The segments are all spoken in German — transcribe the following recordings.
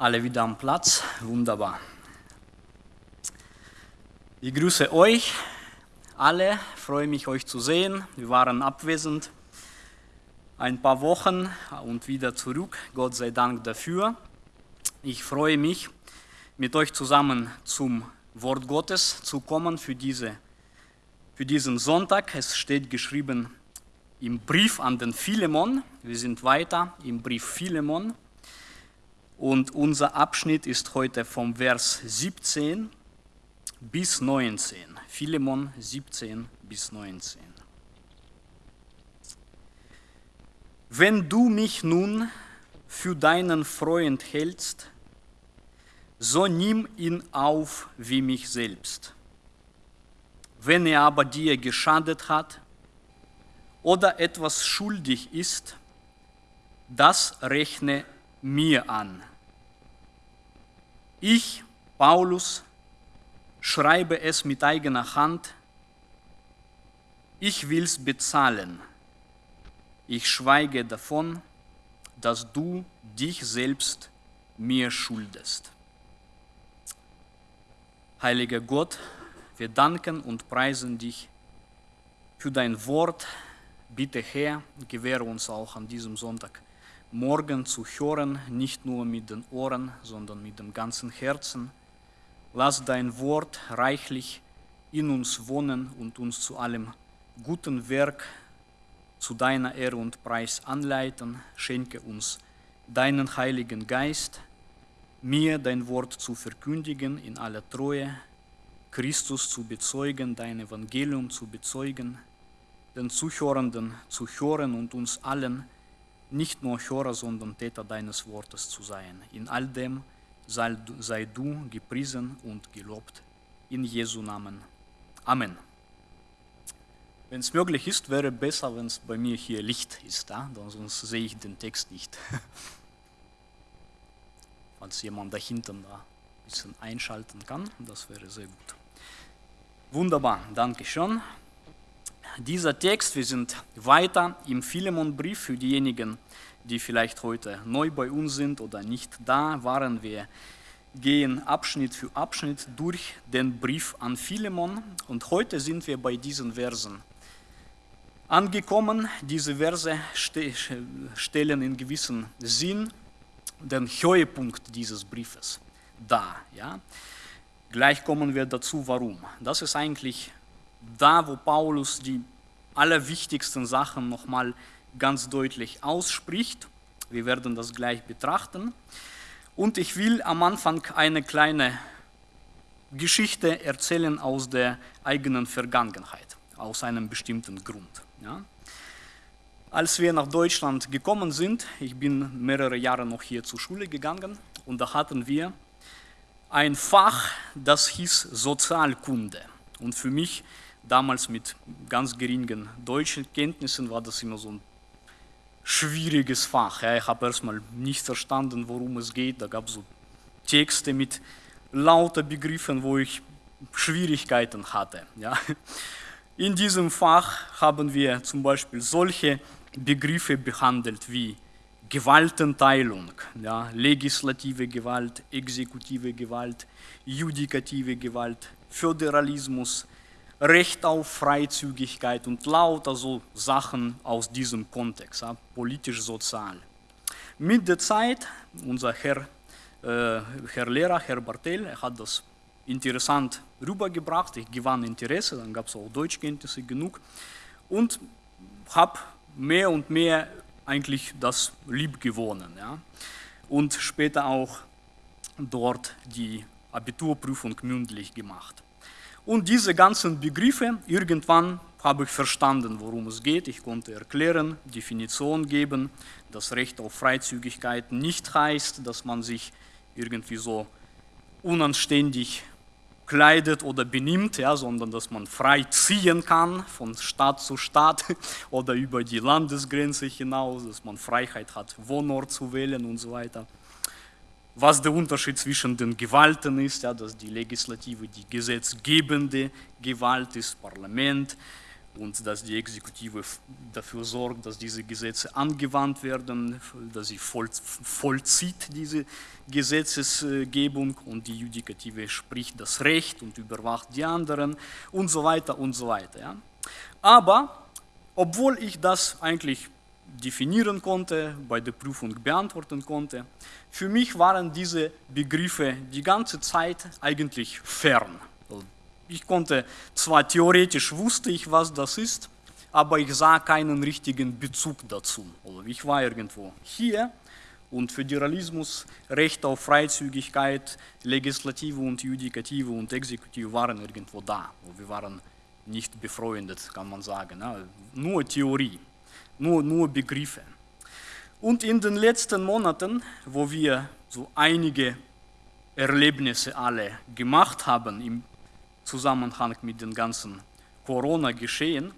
Alle wieder am Platz, wunderbar. Ich grüße euch alle, freue mich euch zu sehen. Wir waren abwesend ein paar Wochen und wieder zurück, Gott sei Dank dafür. Ich freue mich, mit euch zusammen zum Wort Gottes zu kommen für, diese, für diesen Sonntag. Es steht geschrieben im Brief an den Philemon. Wir sind weiter im Brief Philemon. Und unser Abschnitt ist heute vom Vers 17 bis 19. Philemon 17 bis 19. Wenn du mich nun für deinen Freund hältst, so nimm ihn auf wie mich selbst. Wenn er aber dir geschadet hat oder etwas schuldig ist, das rechne mir an. Ich, Paulus, schreibe es mit eigener Hand, ich will's bezahlen. Ich schweige davon, dass du dich selbst mir schuldest. Heiliger Gott, wir danken und preisen dich für dein Wort. Bitte Herr, gewähre uns auch an diesem Sonntag morgen zu hören, nicht nur mit den Ohren, sondern mit dem ganzen Herzen. Lass dein Wort reichlich in uns wohnen und uns zu allem guten Werk zu deiner Ehre und Preis anleiten. Schenke uns deinen Heiligen Geist, mir dein Wort zu verkündigen in aller Treue, Christus zu bezeugen, dein Evangelium zu bezeugen, den Zuhörenden zu hören und uns allen nicht nur Hörer, sondern Täter deines Wortes zu sein. In all dem sei, du gepriesen und gelobt. In Jesu Namen. Amen. Wenn es möglich ist, wäre besser, wenn es bei mir hier Licht ist, ja? sonst sehe ich den Text nicht. Falls jemand da hinten da ein bisschen einschalten kann, das wäre sehr gut. Wunderbar, danke schön dieser Text, wir sind weiter im Philemon-Brief für diejenigen, die vielleicht heute neu bei uns sind oder nicht da waren. Wir gehen Abschnitt für Abschnitt durch den Brief an Philemon und heute sind wir bei diesen Versen angekommen. Diese Verse stellen in gewissem Sinn den Höhepunkt dieses Briefes dar. Ja? Gleich kommen wir dazu, warum. Das ist eigentlich da, wo Paulus die allerwichtigsten Sachen nochmal ganz deutlich ausspricht. Wir werden das gleich betrachten. Und ich will am Anfang eine kleine Geschichte erzählen aus der eigenen Vergangenheit, aus einem bestimmten Grund. Ja. Als wir nach Deutschland gekommen sind, ich bin mehrere Jahre noch hier zur Schule gegangen und da hatten wir ein Fach, das hieß Sozialkunde. Und für mich damals mit ganz geringen deutschen Kenntnissen war das immer so ein schwieriges Fach. Ja, ich habe erstmal nicht verstanden, worum es geht. Da gab es so Texte mit lauter Begriffen, wo ich Schwierigkeiten hatte. Ja. In diesem Fach haben wir zum Beispiel solche Begriffe behandelt wie Gewaltenteilung, ja, legislative Gewalt, exekutive Gewalt, judikative Gewalt, Föderalismus, Recht auf Freizügigkeit und lauter so Sachen aus diesem Kontext, ja, politisch-sozial. Mit der Zeit, unser Herr, äh, Herr Lehrer, Herr Bartel, hat das interessant rübergebracht, ich gewann Interesse, dann gab es auch Deutschkenntnisse genug und habe mehr und mehr eigentlich das lieb gewonnen. Ja. Und später auch dort die Abiturprüfung mündlich gemacht. Und diese ganzen Begriffe, irgendwann habe ich verstanden, worum es geht. Ich konnte erklären, Definition geben, dass Recht auf Freizügigkeit nicht heißt, dass man sich irgendwie so unanständig kleidet oder benimmt, ja, sondern dass man frei ziehen kann von Stadt zu Stadt oder über die Landesgrenze hinaus, dass man Freiheit hat, Wohnort zu wählen und so weiter was der Unterschied zwischen den Gewalten ist, ja, dass die Legislative die gesetzgebende Gewalt ist, Parlament, und dass die Exekutive dafür sorgt, dass diese Gesetze angewandt werden, dass sie voll, vollzieht diese Gesetzesgebung und die Judikative spricht das Recht und überwacht die anderen und so weiter und so weiter. Ja. Aber obwohl ich das eigentlich definieren konnte, bei der Prüfung beantworten konnte, für mich waren diese Begriffe die ganze Zeit eigentlich fern. Ich konnte, zwar theoretisch wusste ich, was das ist, aber ich sah keinen richtigen Bezug dazu. Ich war irgendwo hier und Föderalismus, Recht auf Freizügigkeit, Legislative und Judikative und Exekutive waren irgendwo da. Wir waren nicht befreundet, kann man sagen. Nur Theorie, nur, nur Begriffe. Und in den letzten Monaten, wo wir so einige Erlebnisse alle gemacht haben im Zusammenhang mit dem ganzen Corona-Geschehen,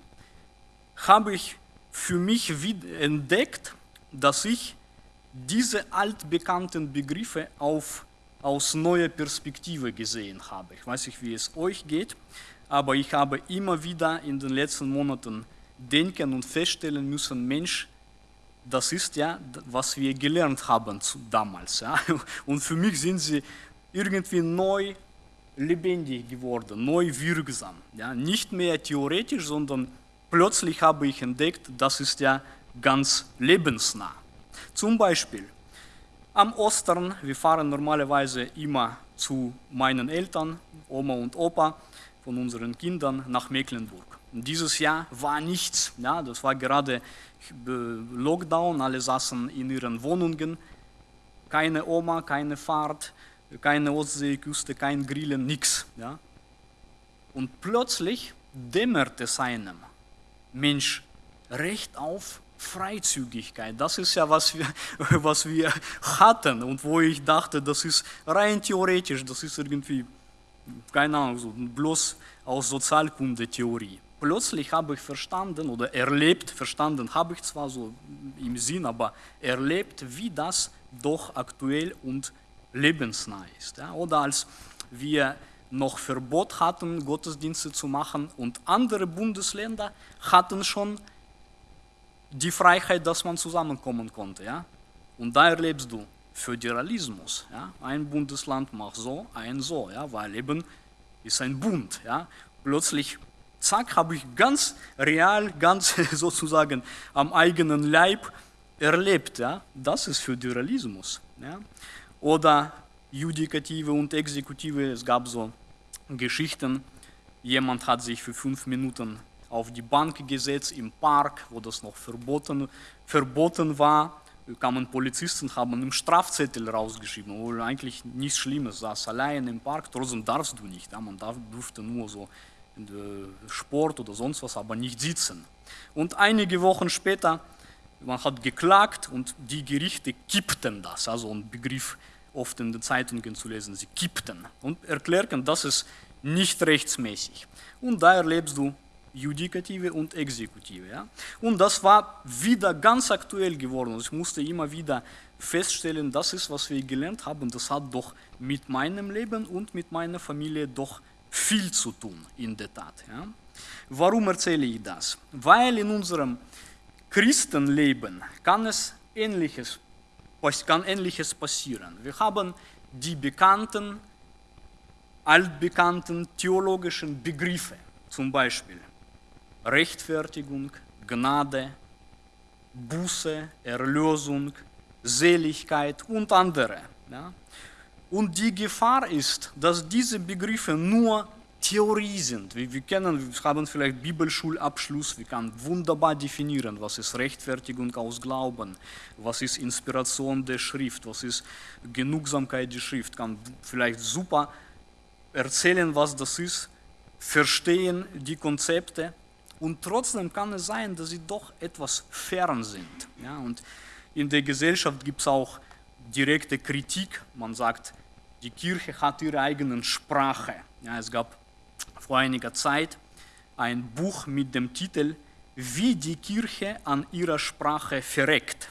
habe ich für mich entdeckt, dass ich diese altbekannten Begriffe auf, aus neuer Perspektive gesehen habe. Ich weiß nicht, wie es euch geht, aber ich habe immer wieder in den letzten Monaten denken und feststellen müssen, Mensch, das ist ja, was wir gelernt haben damals. Ja? Und für mich sind sie irgendwie neu lebendig geworden, neu wirksam. Ja, nicht mehr theoretisch, sondern plötzlich habe ich entdeckt, das ist ja ganz lebensnah. Zum Beispiel am Ostern, wir fahren normalerweise immer zu meinen Eltern, Oma und Opa von unseren Kindern nach Mecklenburg. Dieses Jahr war nichts, ja, das war gerade Lockdown, alle saßen in ihren Wohnungen, keine Oma, keine Fahrt, keine Ostseeküste, kein Grillen, nichts. Ja? Und plötzlich dämmert es einem, Mensch, Recht auf Freizügigkeit, das ist ja, was wir, was wir hatten und wo ich dachte, das ist rein theoretisch, das ist irgendwie, keine Ahnung, bloß aus Sozialkunde-Theorie. Plötzlich habe ich verstanden oder erlebt, verstanden habe ich zwar so im Sinn, aber erlebt, wie das doch aktuell und lebensnah ist. Ja? Oder als wir noch Verbot hatten, Gottesdienste zu machen und andere Bundesländer hatten schon die Freiheit, dass man zusammenkommen konnte. Ja? Und da erlebst du Föderalismus. Ja? Ein Bundesland macht so, ein so, ja? weil eben ist ein Bund. Ja? Plötzlich, zack, habe ich ganz real, ganz sozusagen am eigenen Leib erlebt. Ja? Das ist Föderalismus. Ja? oder Judikative und Exekutive. Es gab so Geschichten, jemand hat sich für fünf Minuten auf die Bank gesetzt im Park, wo das noch verboten, verboten war. Kamen Polizisten, haben einen Strafzettel rausgeschrieben, obwohl eigentlich nichts Schlimmes, saß allein im Park, trotzdem darfst du nicht. Ja, man darf, durfte nur so Sport oder sonst was, aber nicht sitzen. Und einige Wochen später, man hat geklagt und die Gerichte kippten das, also ein Begriff, oft in den Zeitungen zu lesen, sie kippten und erklärten, das ist nicht rechtsmäßig. Und da erlebst du Judikative und Exekutive. Ja? Und das war wieder ganz aktuell geworden. Ich musste immer wieder feststellen, das ist, was wir gelernt haben, das hat doch mit meinem Leben und mit meiner Familie doch viel zu tun, in der Tat. Ja? Warum erzähle ich das? Weil in unserem Christenleben kann es Ähnliches kann Ähnliches passieren. Wir haben die bekannten, altbekannten theologischen Begriffe, zum Beispiel Rechtfertigung, Gnade, Buße, Erlösung, Seligkeit und andere. Ja? Und die Gefahr ist, dass diese Begriffe nur Theorie sind. Wir, wir, kennen, wir haben vielleicht Bibelschulabschluss, wir können wunderbar definieren, was ist Rechtfertigung aus Glauben, was ist Inspiration der Schrift, was ist Genugsamkeit der Schrift, kann vielleicht super erzählen, was das ist, verstehen die Konzepte und trotzdem kann es sein, dass sie doch etwas fern sind. Ja, und in der Gesellschaft gibt es auch direkte Kritik, man sagt, die Kirche hat ihre eigene Sprache. Ja, es gab vor einiger Zeit ein Buch mit dem Titel Wie die Kirche an ihrer Sprache verreckt.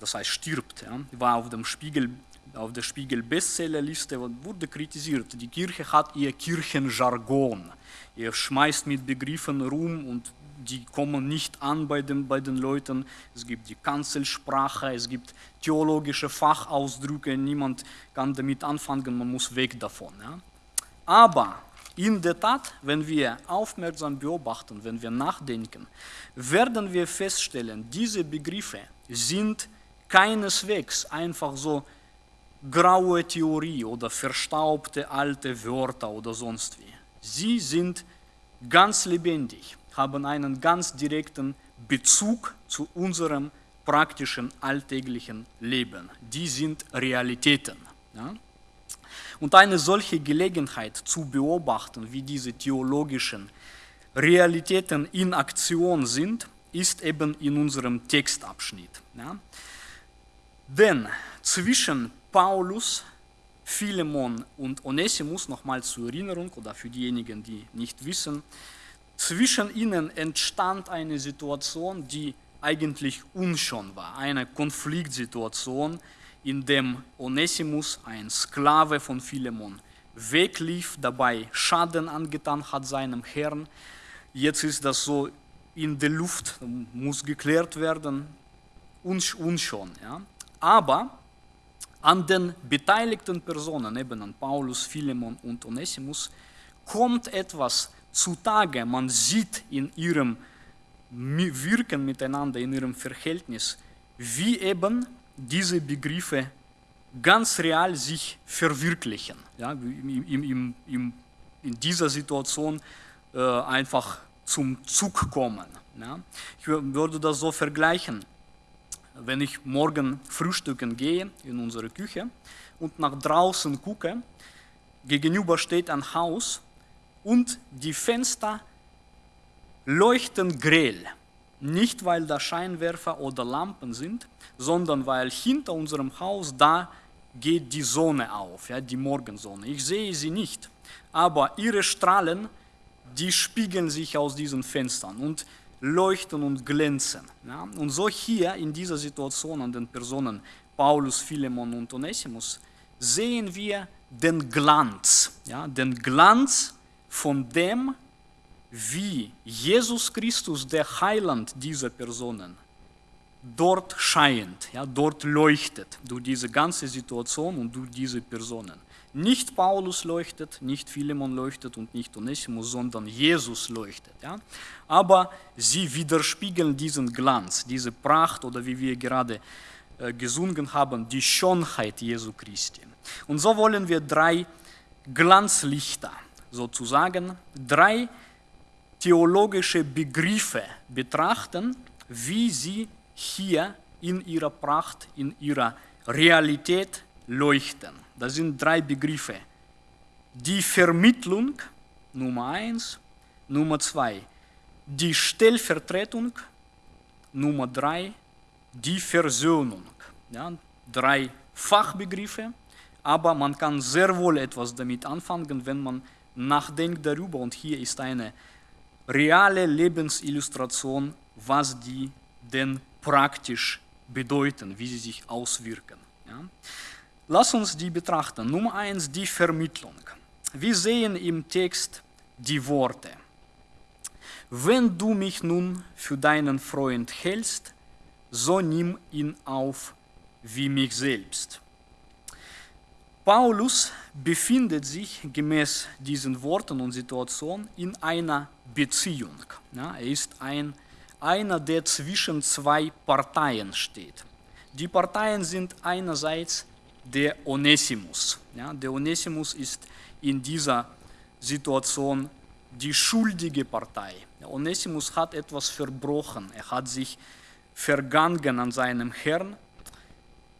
Das heißt stirbt. Ja. War auf dem Spiegel auf der Spiegel Bestsellerliste wurde kritisiert. Die Kirche hat ihr Kirchenjargon. Ihr schmeißt mit Begriffen rum und die kommen nicht an bei den, bei den Leuten. Es gibt die Kanzelsprache, es gibt theologische Fachausdrücke, niemand kann damit anfangen, man muss weg davon. Ja. Aber in der Tat, wenn wir aufmerksam beobachten, wenn wir nachdenken, werden wir feststellen, diese Begriffe sind keineswegs einfach so graue Theorie oder verstaubte alte Wörter oder sonst wie. Sie sind ganz lebendig, haben einen ganz direkten Bezug zu unserem praktischen alltäglichen Leben. Die sind Realitäten. Ja? Und eine solche Gelegenheit zu beobachten, wie diese theologischen Realitäten in Aktion sind, ist eben in unserem Textabschnitt. Ja? Denn zwischen Paulus, Philemon und Onesimus, nochmal zur Erinnerung oder für diejenigen, die nicht wissen, zwischen ihnen entstand eine Situation, die eigentlich unschön war, eine Konfliktsituation, in dem Onesimus, ein Sklave von Philemon, weglief, dabei Schaden angetan hat seinem Herrn. Jetzt ist das so in der Luft, muss geklärt werden, unschön. Ja. Aber an den beteiligten Personen, eben an Paulus, Philemon und Onesimus, kommt etwas zutage. Man sieht in ihrem Wirken miteinander, in ihrem Verhältnis, wie eben diese Begriffe ganz real sich verwirklichen. Ja, im, im, im, in dieser Situation äh, einfach zum Zug kommen. Ja. Ich würde das so vergleichen wenn ich morgen frühstücken gehe in unsere Küche und nach draußen gucke, gegenüber steht ein Haus und die Fenster leuchten grell. Nicht, weil da Scheinwerfer oder Lampen sind, sondern weil hinter unserem Haus da geht die Sonne auf, ja, die Morgensonne. Ich sehe sie nicht, aber ihre Strahlen, die spiegeln sich aus diesen Fenstern. Und leuchten und glänzen. Ja? Und so hier in dieser Situation an den Personen Paulus, Philemon und Onesimus sehen wir den Glanz, ja? den Glanz von dem, wie Jesus Christus, der Heiland dieser Personen, dort scheint, ja, dort leuchtet durch diese ganze Situation und durch diese Personen. Nicht Paulus leuchtet, nicht Philemon leuchtet und nicht Onesimus, sondern Jesus leuchtet. Ja? Aber sie widerspiegeln diesen Glanz, diese Pracht oder wie wir gerade äh, gesungen haben, die Schönheit Jesu Christi. Und so wollen wir drei Glanzlichter sozusagen, drei theologische Begriffe betrachten, wie sie hier in ihrer Pracht, in ihrer Realität leuchten. Das sind drei Begriffe. Die Vermittlung, Nummer eins. Nummer zwei, die Stellvertretung. Nummer drei, die Versöhnung. Ja, drei Fachbegriffe, aber man kann sehr wohl etwas damit anfangen, wenn man nachdenkt darüber. Und hier ist eine reale Lebensillustration, was die denn praktisch bedeuten, wie sie sich auswirken. Ja. Lass uns die betrachten. Nummer eins, die Vermittlung. Wir sehen im Text die Worte. Wenn du mich nun für deinen Freund hältst, so nimm ihn auf wie mich selbst. Paulus befindet sich gemäß diesen Worten und Situationen in einer Beziehung. Ja, er ist ein, einer, der zwischen zwei Parteien steht. Die Parteien sind einerseits der Onesimus. Ja, der Onesimus ist in dieser Situation die schuldige Partei. Der Onesimus hat etwas verbrochen, er hat sich vergangen an seinem Herrn.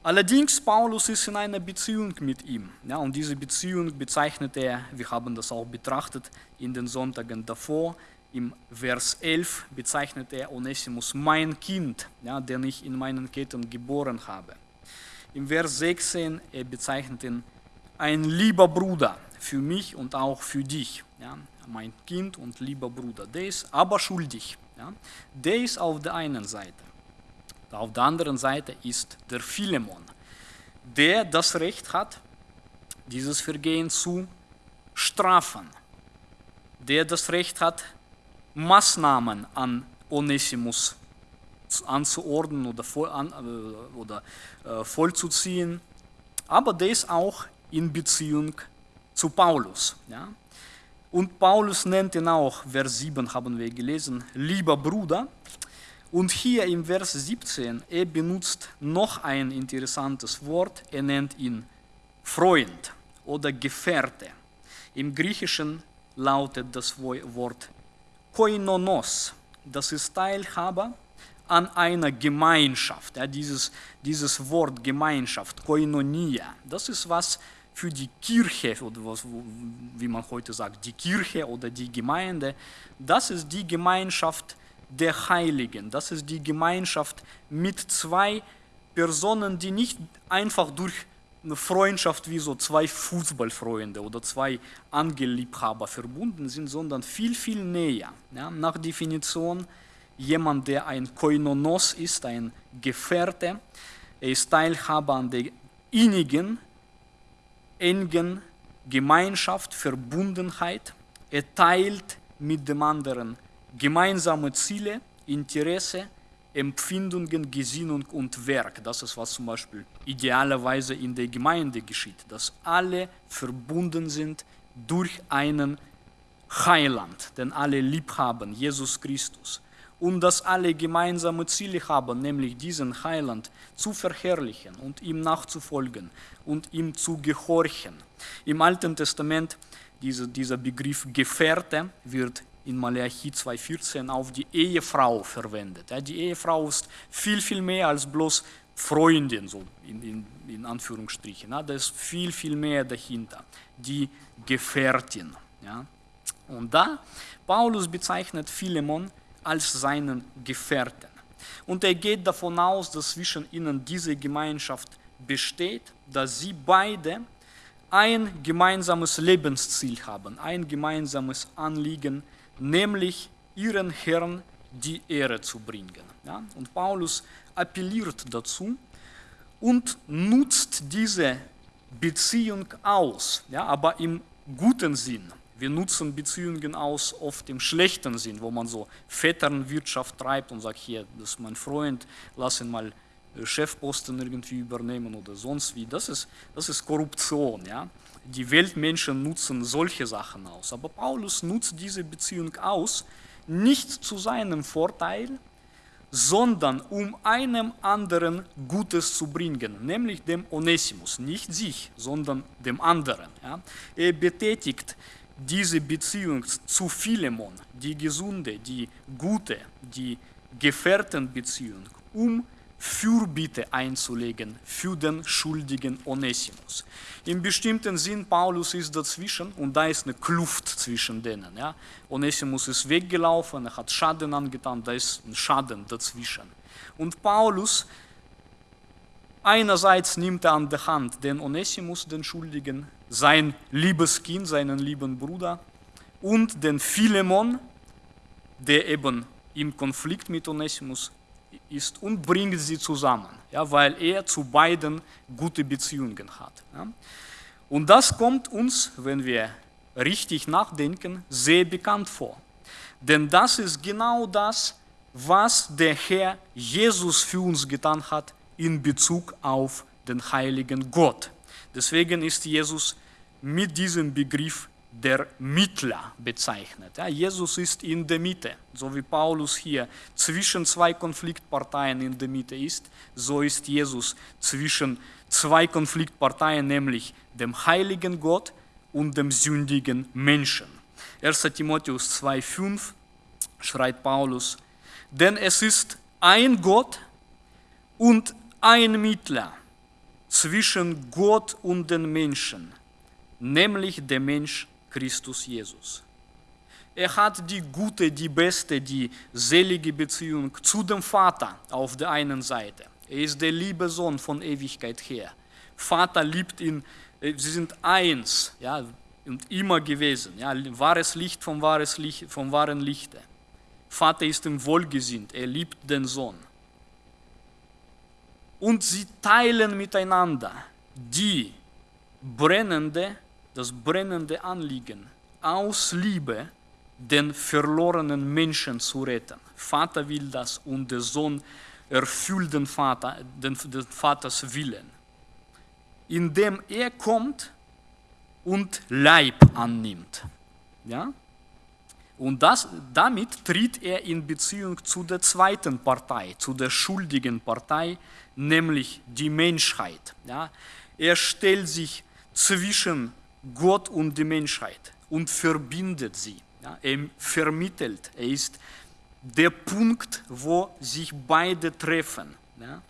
Allerdings, Paulus ist in einer Beziehung mit ihm. Ja, und diese Beziehung bezeichnet er, wir haben das auch betrachtet in den Sonntagen davor, im Vers 11 bezeichnet er Onesimus mein Kind, ja, den ich in meinen Ketten geboren habe. Im Vers 16, er bezeichnet ihn ein lieber Bruder für mich und auch für dich. Ja, mein Kind und lieber Bruder. Der ist aber schuldig. Ja. Der ist auf der einen Seite. Auf der anderen Seite ist der Philemon. der das Recht hat, dieses Vergehen zu strafen, der das Recht hat, Maßnahmen an Onesimus anzuordnen oder, voll, an, äh, oder äh, vollzuziehen, aber der ist auch in Beziehung zu Paulus. Ja? Und Paulus nennt ihn auch, Vers 7 haben wir gelesen, lieber Bruder. Und hier im Vers 17, er benutzt noch ein interessantes Wort, er nennt ihn Freund oder Gefährte. Im Griechischen lautet das Wort Koinonos, das ist Teilhaber an einer Gemeinschaft. Ja, dieses, dieses Wort Gemeinschaft, Koinonia, das ist was für die Kirche, oder was, wie man heute sagt, die Kirche oder die Gemeinde, das ist die Gemeinschaft der Heiligen. Das ist die Gemeinschaft mit zwei Personen, die nicht einfach durch eine Freundschaft wie so zwei Fußballfreunde oder zwei Angelliebhaber verbunden sind, sondern viel, viel näher. Ja, nach Definition jemand, der ein Koinonos ist, ein Gefährte, er ist Teilhaber an der innigen, engen Gemeinschaft, Verbundenheit, er teilt mit dem anderen gemeinsame Ziele, Interesse, Empfindungen, Gesinnung und Werk. Das ist, was zum Beispiel idealerweise in der Gemeinde geschieht, dass alle verbunden sind durch einen Heiland, den alle lieb haben, Jesus Christus. Und dass alle gemeinsame Ziele haben, nämlich diesen Heiland zu verherrlichen und ihm nachzufolgen und ihm zu gehorchen. Im Alten Testament, diese, dieser Begriff Gefährte wird in Malachi 2,14 auf die Ehefrau verwendet. Die Ehefrau ist viel, viel mehr als bloß Freundin, so in, in, in Anführungsstrichen. Da ist viel, viel mehr dahinter. Die Gefährtin. Und da, Paulus bezeichnet Philemon als seinen Gefährten. Und er geht davon aus, dass zwischen ihnen diese Gemeinschaft besteht, dass sie beide ein gemeinsames Lebensziel haben, ein gemeinsames Anliegen, nämlich ihren Herrn die Ehre zu bringen. Ja? Und Paulus appelliert dazu und nutzt diese Beziehung aus, ja, aber im guten Sinn. Wir nutzen Beziehungen aus oft im schlechten Sinn, wo man so Vetternwirtschaft treibt und sagt, hier, das ist mein Freund, lass ihn mal äh, Chefposten irgendwie übernehmen oder sonst wie. Das ist, das ist Korruption. Ja? Die Weltmenschen nutzen solche Sachen aus. Aber Paulus nutzt diese Beziehung aus, nicht zu seinem Vorteil, sondern um einem anderen Gutes zu bringen, nämlich dem Onesimus, nicht sich, sondern dem anderen. Ja? Er betätigt diese Beziehung zu Philemon, die gesunde, die gute, die Gefährtenbeziehung, um Fürbitte einzulegen für den schuldigen Onesimus. Im bestimmten Sinn, Paulus ist dazwischen und da ist eine Kluft zwischen denen. Ja. Onesimus ist weggelaufen, er hat Schaden angetan, da ist ein Schaden dazwischen. Und Paulus einerseits nimmt er an der Hand den Onesimus, den Schuldigen, sein liebes Kind, seinen lieben Bruder und den Philemon, der eben im Konflikt mit Onesimus ist und bringt sie zusammen, ja, weil er zu beiden gute Beziehungen hat. Ja. Und das kommt uns, wenn wir richtig nachdenken, sehr bekannt vor. Denn das ist genau das, was der Herr Jesus für uns getan hat in Bezug auf den heiligen Gott. Deswegen ist Jesus mit diesem Begriff der Mittler bezeichnet. Ja, Jesus ist in der Mitte, so wie Paulus hier zwischen zwei Konfliktparteien in der Mitte ist, so ist Jesus zwischen zwei Konfliktparteien, nämlich dem heiligen Gott und dem sündigen Menschen. 1 Timotheus 2,5 schreibt Paulus, denn es ist ein Gott und ein Mittler zwischen Gott und den Menschen, nämlich der Mensch Christus Jesus. Er hat die gute, die beste, die selige Beziehung zu dem Vater auf der einen Seite. Er ist der liebe Sohn von Ewigkeit her. Vater liebt ihn, äh, sie sind eins, ja, und immer gewesen. Ja, wahres Licht vom, wahres Licht vom wahren Lichte. Vater ist ihm wohlgesinnt, er liebt den Sohn. Und sie teilen miteinander die brennende, das brennende Anliegen aus Liebe den verlorenen Menschen zu retten. Vater will das und der Sohn erfüllt den, Vater, den, den Vaters Willen. Indem er kommt und Leib annimmt. Ja? Und das, damit tritt er in Beziehung zu der zweiten Partei, zu der schuldigen Partei, nämlich die Menschheit. Ja? Er stellt sich zwischen Gott und die Menschheit und verbindet sie. Ja? Er vermittelt, er ist der Punkt, wo sich beide treffen. Ja?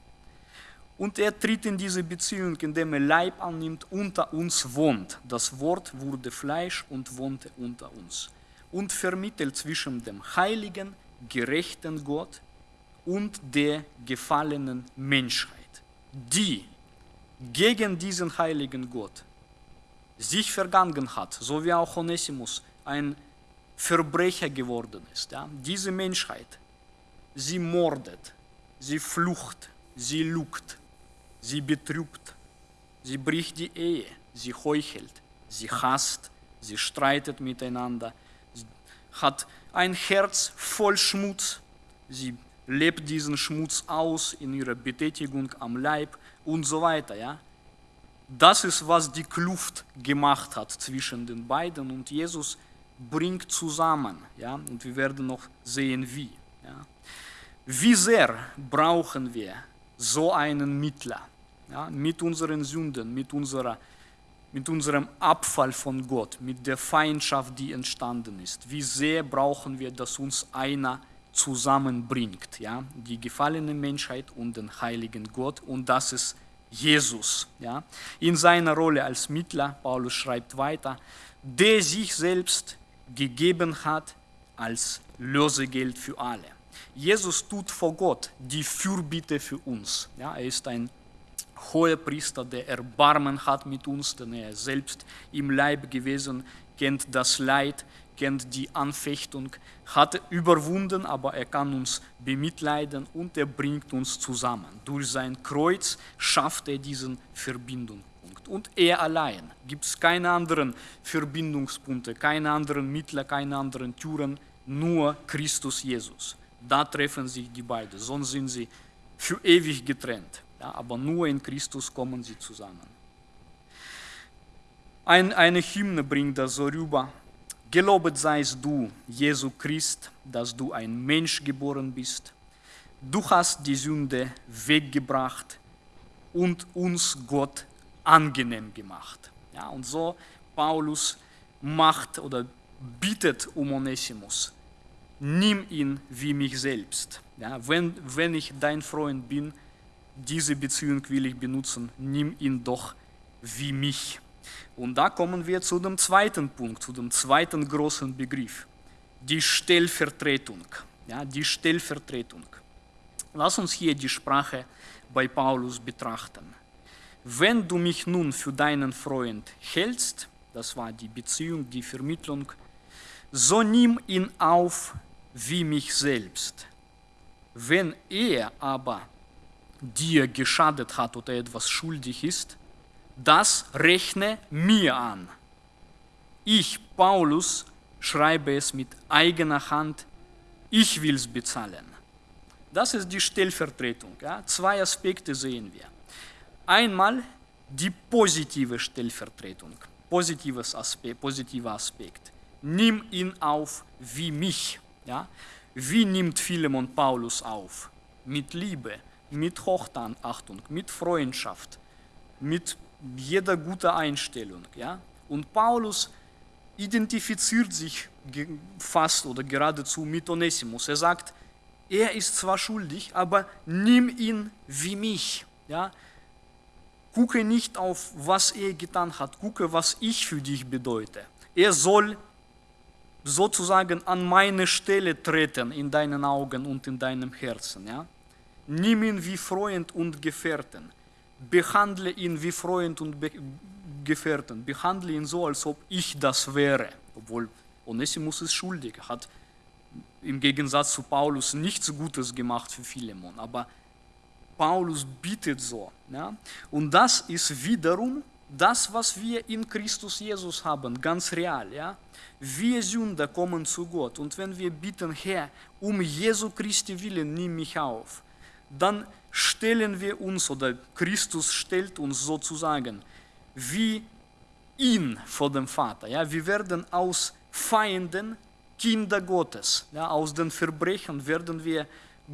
Und er tritt in diese Beziehung, indem er Leib annimmt, unter uns wohnt. Das Wort wurde Fleisch und wohnte unter uns und vermittelt zwischen dem heiligen, gerechten Gott und der gefallenen Menschheit, die gegen diesen heiligen Gott sich vergangen hat, so wie auch Onesimus ein Verbrecher geworden ist. Ja? Diese Menschheit, sie mordet, sie flucht, sie lugt, sie betrübt, sie bricht die Ehe, sie heuchelt, sie hasst, sie streitet miteinander, hat ein Herz voll Schmutz. Sie lebt diesen Schmutz aus in ihrer Betätigung am Leib und so weiter. Ja? Das ist, was die Kluft gemacht hat zwischen den beiden und Jesus bringt zusammen. Ja? Und wir werden noch sehen, wie. Ja? Wie sehr brauchen wir so einen Mittler ja? mit unseren Sünden, mit unserer mit unserem Abfall von Gott, mit der Feindschaft, die entstanden ist. Wie sehr brauchen wir, dass uns einer zusammenbringt, ja? die gefallene Menschheit und den heiligen Gott und das ist Jesus. Ja? In seiner Rolle als Mittler, Paulus schreibt weiter, der sich selbst gegeben hat als Lösegeld für alle. Jesus tut vor Gott die Fürbitte für uns. Ja? Er ist ein hoher Priester, der Erbarmen hat mit uns, denn er selbst im Leib gewesen, kennt das Leid, kennt die Anfechtung, hat überwunden, aber er kann uns bemitleiden und er bringt uns zusammen. Durch sein Kreuz schafft er diesen Verbindungspunkt. Und er allein gibt es keine anderen Verbindungspunkte, keine anderen Mittler, keine anderen Türen, nur Christus Jesus. Da treffen sich die beiden, sonst sind sie für ewig getrennt. Ja, aber nur in Christus kommen sie zusammen. Ein, eine Hymne bringt das so rüber. Gelobet seist du, Jesu Christ, dass du ein Mensch geboren bist. Du hast die Sünde weggebracht und uns Gott angenehm gemacht. Ja, und so Paulus macht oder bittet um Onesimus, nimm ihn wie mich selbst. Ja, wenn, wenn ich dein Freund bin, diese Beziehung will ich benutzen, nimm ihn doch wie mich. Und da kommen wir zu dem zweiten Punkt, zu dem zweiten großen Begriff, die Stellvertretung. Ja, die Stellvertretung. Lass uns hier die Sprache bei Paulus betrachten. Wenn du mich nun für deinen Freund hältst, das war die Beziehung, die Vermittlung, so nimm ihn auf wie mich selbst. Wenn er aber dir geschadet hat oder etwas schuldig ist, das rechne mir an. Ich, Paulus, schreibe es mit eigener Hand, ich will es bezahlen. Das ist die Stellvertretung. Ja? Zwei Aspekte sehen wir. Einmal die positive Stellvertretung, positives Aspekt, positiver Aspekt. Nimm ihn auf wie mich. Ja? Wie nimmt Philemon Paulus auf? Mit Liebe, mit Hochachtung, mit Freundschaft, mit jeder guten Einstellung. Ja? Und Paulus identifiziert sich fast oder geradezu mit Onesimus. Er sagt, er ist zwar schuldig, aber nimm ihn wie mich. Ja? Gucke nicht auf, was er getan hat, gucke, was ich für dich bedeute. Er soll sozusagen an meine Stelle treten in deinen Augen und in deinem Herzen. Ja? Nimm ihn wie Freund und Gefährten. Behandle ihn wie Freund und Be Gefährten. Behandle ihn so, als ob ich das wäre. Obwohl Onesimus ist schuldig, hat im Gegensatz zu Paulus nichts Gutes gemacht für Philemon. Aber Paulus bittet so. Ja? Und das ist wiederum das, was wir in Christus Jesus haben, ganz real. Ja? Wir Sünder kommen zu Gott und wenn wir bitten, Herr, um Jesu Christi willen, nimm mich auf, dann stellen wir uns oder Christus stellt uns sozusagen wie ihn vor dem Vater. Ja? Wir werden aus Feinden Kinder Gottes. Ja? Aus den Verbrechen werden wir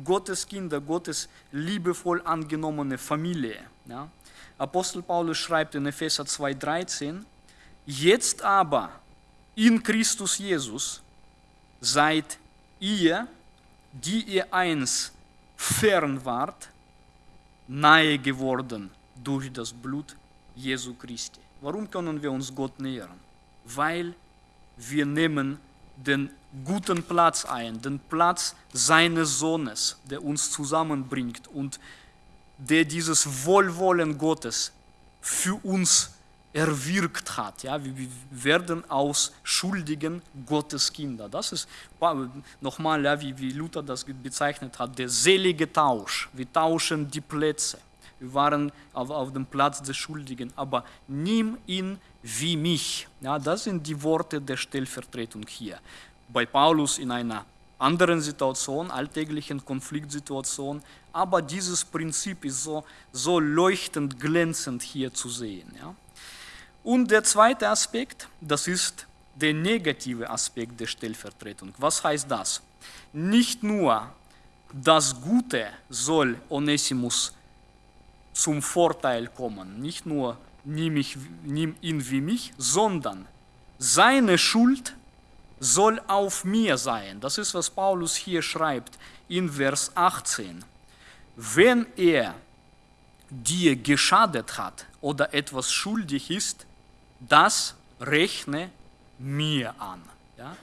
Gottes Kinder, Gottes liebevoll angenommene Familie. Ja? Apostel Paulus schreibt in Epheser 2,13: Jetzt aber in Christus Jesus seid ihr, die ihr einst fern wart, nahe geworden durch das Blut Jesu Christi. Warum können wir uns Gott nähern? Weil wir nehmen den guten Platz ein, den Platz seines Sohnes, der uns zusammenbringt und der dieses Wohlwollen Gottes für uns erwirkt hat. Ja, wir werden aus schuldigen Gotteskinder. Das ist nochmal, ja, wie, wie Luther das bezeichnet hat, der selige Tausch. Wir tauschen die Plätze. Wir waren auf, auf dem Platz des Schuldigen, aber nimm ihn wie mich. Ja, das sind die Worte der Stellvertretung hier. Bei Paulus in einer anderen Situation, alltäglichen Konfliktsituation, aber dieses Prinzip ist so, so leuchtend glänzend hier zu sehen. Ja. Und der zweite Aspekt, das ist der negative Aspekt der Stellvertretung. Was heißt das? Nicht nur das Gute soll Onesimus zum Vorteil kommen, nicht nur nimm, ich, nimm ihn wie mich, sondern seine Schuld soll auf mir sein. Das ist, was Paulus hier schreibt in Vers 18. Wenn er dir geschadet hat oder etwas schuldig ist, das rechne mir an. Ja?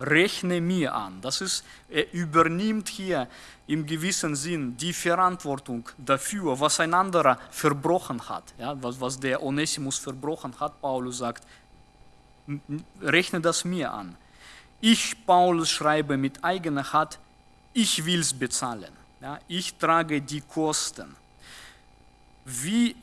Rechne mir an. Das ist, er übernimmt hier im gewissen Sinn die Verantwortung dafür, was ein anderer verbrochen hat. Ja? Was, was der Onesimus verbrochen hat, Paulus sagt, rechne das mir an. Ich, Paulus, schreibe mit eigener Hand, ich will es bezahlen. Ja? Ich trage die Kosten. Wie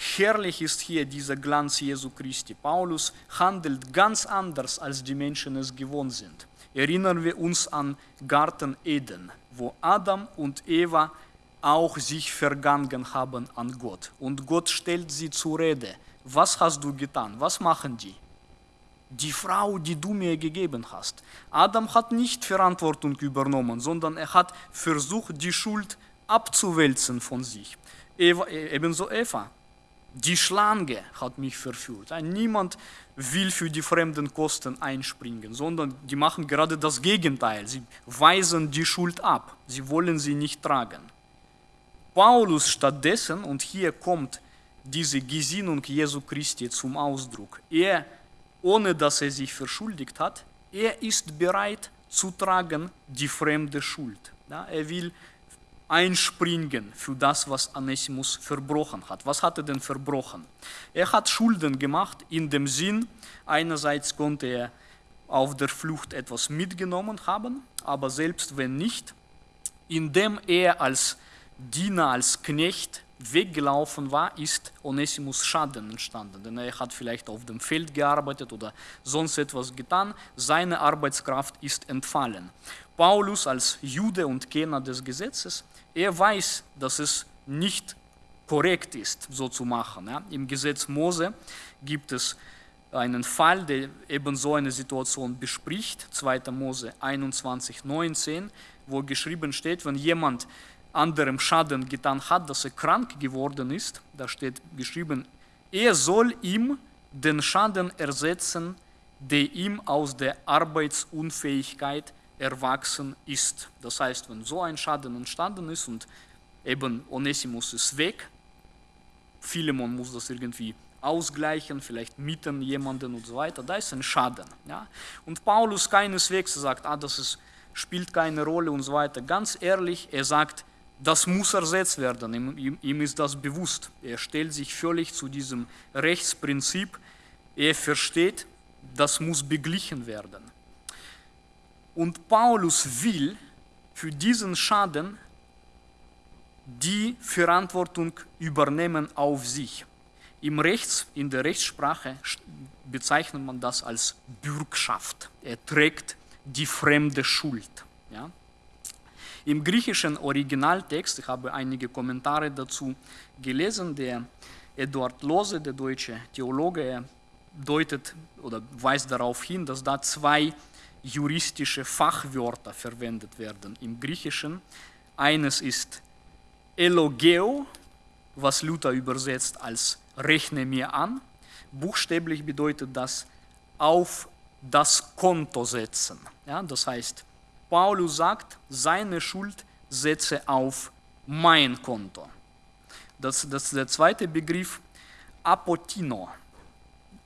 herrlich ist hier dieser Glanz Jesu Christi. Paulus handelt ganz anders, als die Menschen es gewohnt sind. Erinnern wir uns an Garten Eden, wo Adam und Eva auch sich vergangen haben an Gott. Und Gott stellt sie zur Rede. Was hast du getan? Was machen die? Die Frau, die du mir gegeben hast. Adam hat nicht Verantwortung übernommen, sondern er hat versucht, die Schuld abzuwälzen von sich. Eva, ebenso Eva. Die Schlange hat mich verführt. Niemand will für die fremden Kosten einspringen, sondern die machen gerade das Gegenteil. Sie weisen die Schuld ab. Sie wollen sie nicht tragen. Paulus stattdessen, und hier kommt diese Gesinnung Jesu Christi zum Ausdruck, er, ohne dass er sich verschuldigt hat, er ist bereit zu tragen die fremde Schuld. Er will einspringen für das, was Anesimus verbrochen hat. Was hat er denn verbrochen? Er hat Schulden gemacht in dem Sinn, einerseits konnte er auf der Flucht etwas mitgenommen haben, aber selbst wenn nicht, indem er als Diener, als Knecht weggelaufen war, ist Onesimus Schaden entstanden. Denn er hat vielleicht auf dem Feld gearbeitet oder sonst etwas getan. Seine Arbeitskraft ist entfallen. Paulus als Jude und Kenner des Gesetzes er weiß, dass es nicht korrekt ist, so zu machen. Ja. Im Gesetz Mose gibt es einen Fall, der eben so eine Situation bespricht, 2. Mose 21, 19, wo geschrieben steht, wenn jemand anderem Schaden getan hat, dass er krank geworden ist, da steht geschrieben, er soll ihm den Schaden ersetzen, der ihm aus der Arbeitsunfähigkeit erwachsen ist. Das heißt, wenn so ein Schaden entstanden ist und eben Onesimus ist weg, Philemon muss das irgendwie ausgleichen, vielleicht mieten jemanden und so weiter, da ist ein Schaden. Ja? Und Paulus keineswegs sagt, ah, das ist, spielt keine Rolle und so weiter. Ganz ehrlich, er sagt, das muss ersetzt werden, ihm, ihm, ihm ist das bewusst. Er stellt sich völlig zu diesem Rechtsprinzip, er versteht, das muss beglichen werden. Und Paulus will für diesen Schaden die Verantwortung übernehmen auf sich. Im Rechts, in der Rechtssprache bezeichnet man das als Bürgschaft. Er trägt die fremde Schuld. Ja? Im griechischen Originaltext, ich habe einige Kommentare dazu gelesen, der Eduard Lose, der deutsche Theologe, deutet oder weist darauf hin, dass da zwei juristische Fachwörter verwendet werden im Griechischen. Eines ist Elogeo, was Luther übersetzt als rechne mir an. Buchstäblich bedeutet das auf das Konto setzen. Ja, das heißt, Paulus sagt, seine Schuld setze auf mein Konto. Das, das ist der zweite Begriff, Apotino.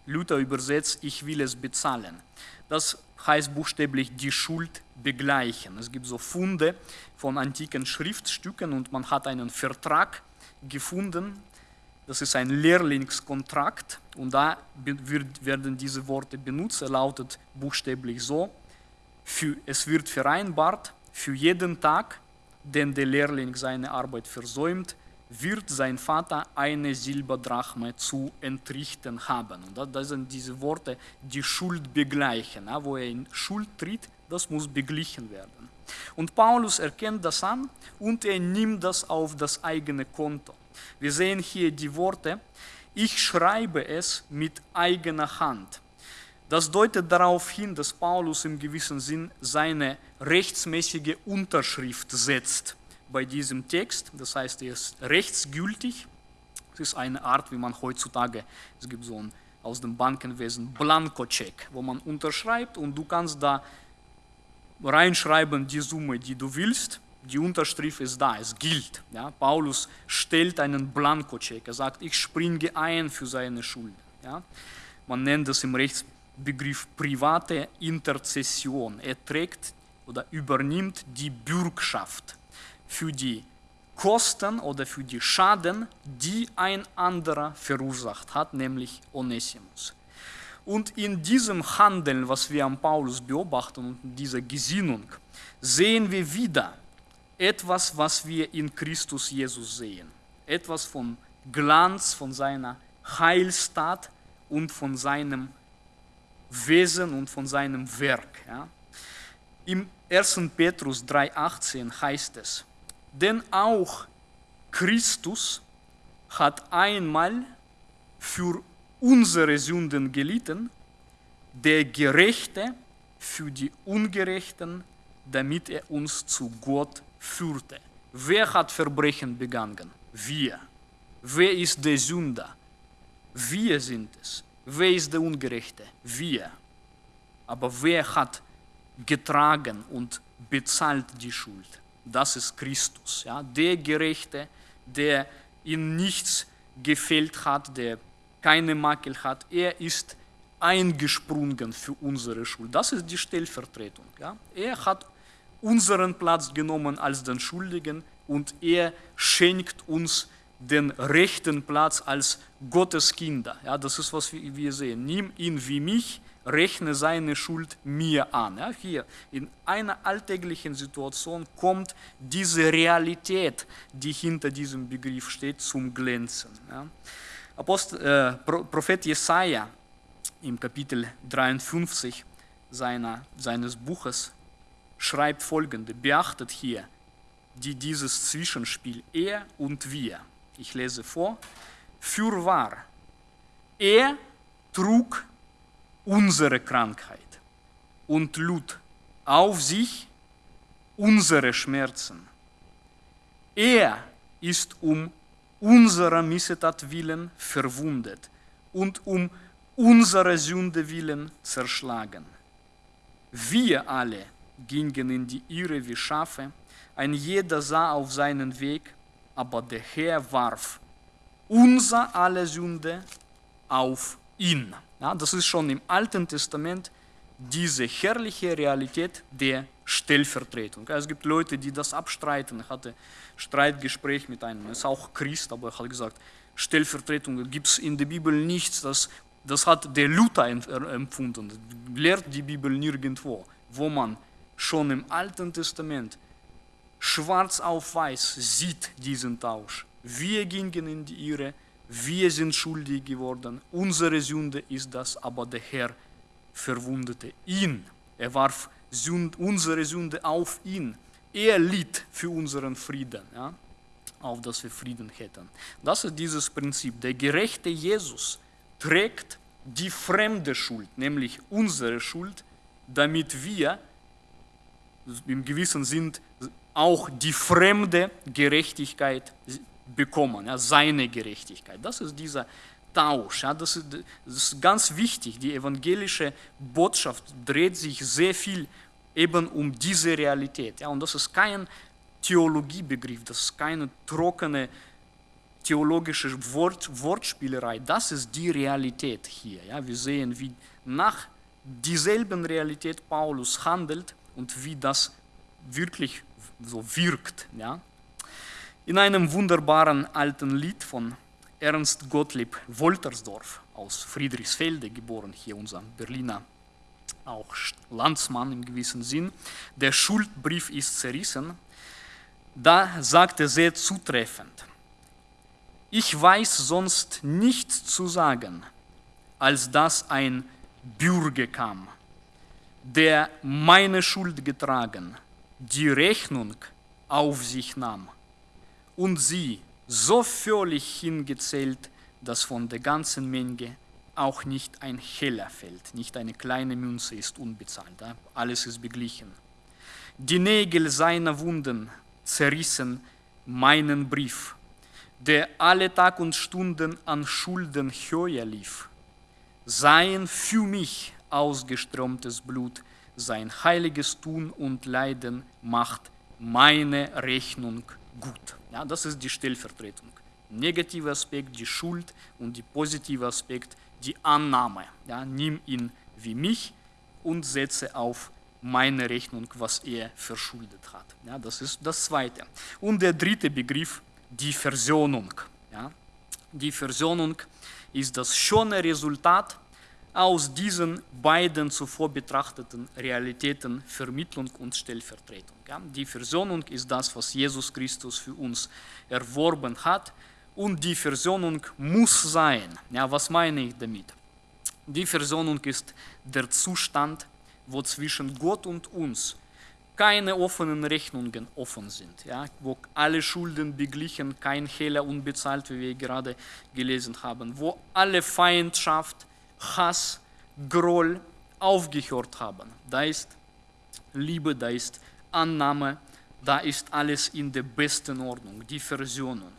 Luther übersetzt, ich will es bezahlen. Das heißt buchstäblich die Schuld begleichen. Es gibt so Funde von antiken Schriftstücken und man hat einen Vertrag gefunden. Das ist ein Lehrlingskontrakt und da wird, werden diese Worte benutzt. Er lautet buchstäblich so, für, es wird vereinbart, für jeden Tag, den der Lehrling seine Arbeit versäumt, wird sein Vater eine Silberdrachme zu entrichten haben. Und das sind diese Worte, die Schuld begleichen. Wo er in Schuld tritt, das muss beglichen werden. Und Paulus erkennt das an und er nimmt das auf das eigene Konto. Wir sehen hier die Worte, ich schreibe es mit eigener Hand. Das deutet darauf hin, dass Paulus im gewissen Sinn seine rechtsmäßige Unterschrift setzt bei diesem Text. Das heißt, er ist rechtsgültig. Es ist eine Art, wie man heutzutage, es gibt so ein aus dem Bankenwesen Blankocheck, wo man unterschreibt und du kannst da reinschreiben die Summe, die du willst. Die Unterschrift ist da, es gilt. Ja? Paulus stellt einen Blankocheck. Er sagt, ich springe ein für seine Schuld. Ja? Man nennt das im Rechtsbegriff private Interzession. Er trägt oder übernimmt die Bürgschaft für die Kosten oder für die Schaden, die ein anderer verursacht hat, nämlich Onesimus. Und in diesem Handeln, was wir am Paulus beobachten und in dieser Gesinnung, sehen wir wieder etwas, was wir in Christus Jesus sehen. Etwas von Glanz, von seiner Heilstat und von seinem Wesen und von seinem Werk. Ja. Im 1. Petrus 3,18 heißt es, denn auch Christus hat einmal für unsere Sünden gelitten, der Gerechte für die Ungerechten, damit er uns zu Gott führte. Wer hat Verbrechen begangen? Wir. Wer ist der Sünder? Wir sind es. Wer ist der Ungerechte? Wir. Aber wer hat getragen und bezahlt die Schuld? Das ist Christus. Ja? Der Gerechte, der in nichts gefehlt hat, der keine Makel hat, er ist eingesprungen für unsere Schuld. Das ist die Stellvertretung. Ja? Er hat unseren Platz genommen als den Schuldigen und er schenkt uns den rechten Platz als Gottes Kinder. Ja, das ist, was wir sehen. Nimm ihn wie mich, rechne seine Schuld mir an. Ja, hier in einer alltäglichen Situation kommt diese Realität, die hinter diesem Begriff steht, zum Glänzen. Ja. Apostel, äh, Prophet Jesaja im Kapitel 53 seiner, seines Buches schreibt folgende: Beachtet hier die, dieses Zwischenspiel er und wir. Ich lese vor: Fürwahr, er trug unsere Krankheit und lud auf sich unsere Schmerzen. Er ist um unserer Missetat willen verwundet und um unserer Sünde willen zerschlagen. Wir alle gingen in die Irre wie Schafe, ein jeder sah auf seinen Weg, aber der Herr warf unser alle Sünde auf ihn. Ja, das ist schon im Alten Testament diese herrliche Realität der Stellvertretung. Es gibt Leute, die das abstreiten. Ich hatte Streitgespräch mit einem, ist auch Christ, aber er hat gesagt, Stellvertretung gibt es in der Bibel nichts. Das, das hat der Luther empfunden. Lehrt die Bibel nirgendwo, wo man schon im Alten Testament schwarz auf weiß sieht diesen Tausch. Wir gingen in die Irre, wir sind schuldig geworden, unsere Sünde ist das, aber der Herr verwundete ihn. Er warf unsere Sünde auf ihn. Er litt für unseren Frieden, ja, auf dass wir Frieden hätten. Das ist dieses Prinzip. Der gerechte Jesus trägt die fremde Schuld, nämlich unsere Schuld, damit wir im gewissen Sinn auch die fremde Gerechtigkeit bekommen, ja, seine Gerechtigkeit. Das ist dieser Tausch. Ja, das, ist, das ist ganz wichtig. Die evangelische Botschaft dreht sich sehr viel eben um diese Realität. Ja, und das ist kein Theologiebegriff, das ist keine trockene theologische Wort, Wortspielerei. Das ist die Realität hier. Ja, wir sehen, wie nach dieselben Realität Paulus handelt und wie das wirklich so wirkt. Ja. In einem wunderbaren alten Lied von Ernst Gottlieb Woltersdorf aus Friedrichsfelde geboren, hier unser Berliner auch Landsmann im gewissen Sinn, der Schuldbrief ist zerrissen, da sagt er sehr zutreffend, ich weiß sonst nichts zu sagen, als dass ein Bürger kam, der meine Schuld getragen, die Rechnung auf sich nahm und sie so völlig hingezählt, dass von der ganzen Menge auch nicht ein Heller fällt, nicht eine kleine Münze ist unbezahlt, alles ist beglichen. Die Nägel seiner Wunden zerrissen meinen Brief, der alle Tag und Stunden an Schulden höher lief. Sein für mich ausgeströmtes Blut, sein heiliges Tun und Leiden macht meine Rechnung gut. Ja, das ist die Stellvertretung. Negativer Aspekt, die Schuld und die positive Aspekt, die Annahme. Ja, nimm ihn wie mich und setze auf meine Rechnung, was er verschuldet hat. Ja, das ist das Zweite. Und der dritte Begriff, die Versöhnung. Ja, die Versöhnung ist das schöne Resultat aus diesen beiden zuvor betrachteten Realitäten Vermittlung und Stellvertretung. Die Versöhnung ist das, was Jesus Christus für uns erworben hat und die Versöhnung muss sein. Ja, was meine ich damit? Die Versöhnung ist der Zustand, wo zwischen Gott und uns keine offenen Rechnungen offen sind, ja, wo alle Schulden beglichen, kein Hehler unbezahlt, wie wir gerade gelesen haben, wo alle Feindschaft, Hass, Groll aufgehört haben. Da ist Liebe, da ist Annahme, da ist alles in der besten Ordnung, die Versöhnung.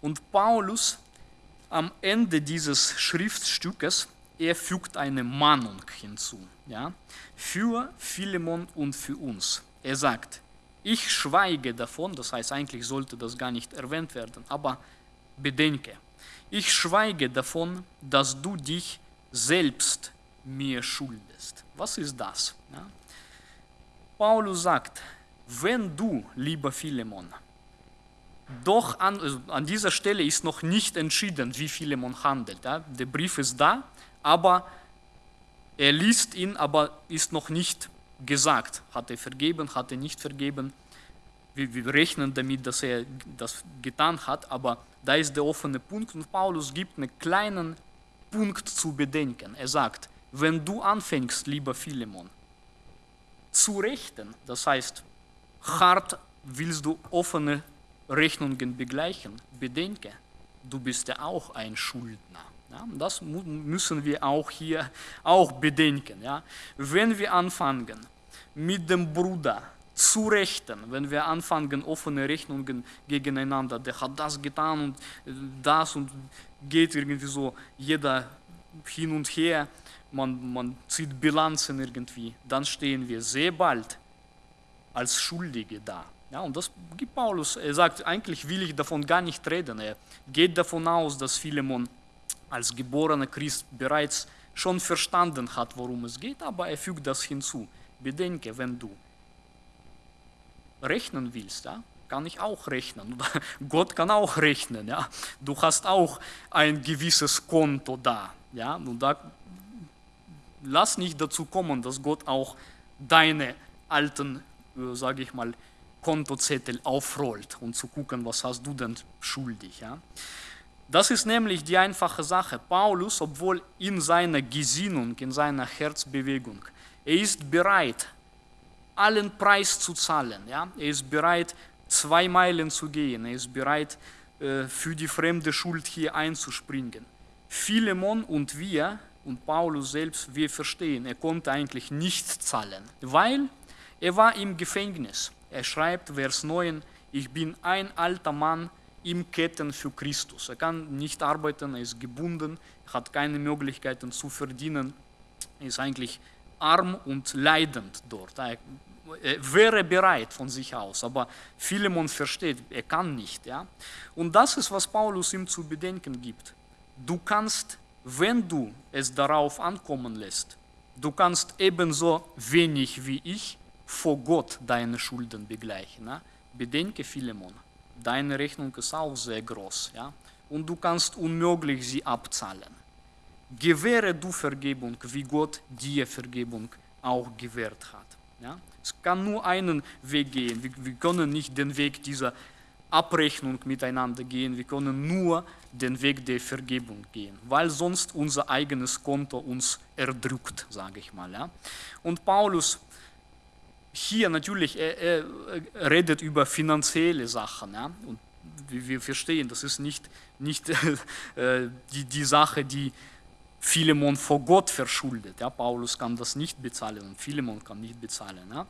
Und Paulus am Ende dieses Schriftstückes, er fügt eine Mahnung hinzu, ja, für Philemon und für uns. Er sagt, ich schweige davon, das heißt eigentlich sollte das gar nicht erwähnt werden, aber bedenke, ich schweige davon, dass du dich selbst mir schuldest. Was ist das? Ja? Paulus sagt, wenn du, lieber Philemon, doch an, also an dieser Stelle ist noch nicht entschieden, wie Philemon handelt. Ja? Der Brief ist da, aber er liest ihn, aber ist noch nicht gesagt. Hat er vergeben, hat er nicht vergeben. Wir, wir rechnen damit, dass er das getan hat, aber da ist der offene Punkt und Paulus gibt einen kleinen Punkt zu bedenken. Er sagt, wenn du anfängst, lieber Philemon, zu rechten, das heißt, hart willst du offene Rechnungen begleichen, bedenke, du bist ja auch ein Schuldner. Ja, das müssen wir auch hier auch bedenken. Ja. Wenn wir anfangen, mit dem Bruder zu rechten, wenn wir anfangen, offene Rechnungen gegeneinander, der hat das getan und äh, das und geht irgendwie so jeder hin und her, man, man zieht Bilanzen irgendwie, dann stehen wir sehr bald als Schuldige da. Ja, und das gibt Paulus. Er sagt, eigentlich will ich davon gar nicht reden. Er geht davon aus, dass Philemon als geborener Christ bereits schon verstanden hat, worum es geht, aber er fügt das hinzu. Bedenke, wenn du rechnen willst, ja, kann ich auch rechnen. Gott kann auch rechnen. Ja. Du hast auch ein gewisses Konto da. Ja. Und da lass nicht dazu kommen, dass Gott auch deine alten, äh, sage ich mal, Kontozettel aufrollt und zu gucken, was hast du denn schuldig. Ja? Das ist nämlich die einfache Sache. Paulus, obwohl in seiner Gesinnung, in seiner Herzbewegung, er ist bereit, allen Preis zu zahlen. Ja? Er ist bereit, zwei Meilen zu gehen. Er ist bereit, äh, für die fremde Schuld hier einzuspringen. Philemon und wir und Paulus selbst, wir verstehen, er konnte eigentlich nicht zahlen, weil er war im Gefängnis. Er schreibt, Vers 9, ich bin ein alter Mann im Ketten für Christus. Er kann nicht arbeiten, er ist gebunden, hat keine Möglichkeiten zu verdienen, er ist eigentlich arm und leidend dort. Er wäre bereit von sich aus, aber Philemon versteht, er kann nicht. Ja? Und das ist, was Paulus ihm zu bedenken gibt. Du kannst, wenn du es darauf ankommen lässt, du kannst ebenso wenig wie ich vor Gott deine Schulden begleichen. Ja? Bedenke Philemon, deine Rechnung ist auch sehr groß ja? und du kannst unmöglich sie abzahlen. Gewähre du Vergebung, wie Gott dir Vergebung auch gewährt hat. Ja? Es kann nur einen Weg gehen. Wir, wir können nicht den Weg dieser Abrechnung miteinander gehen. Wir können nur den Weg der Vergebung gehen, weil sonst unser eigenes Konto uns erdrückt, sage ich mal. Ja? Und Paulus hier natürlich, er, er, redet über finanzielle Sachen. Ja? Und wir verstehen, das ist nicht, nicht äh, die, die Sache, die Philemon vor Gott verschuldet. Ja? Paulus kann das nicht bezahlen und Philemon kann nicht bezahlen. Ja?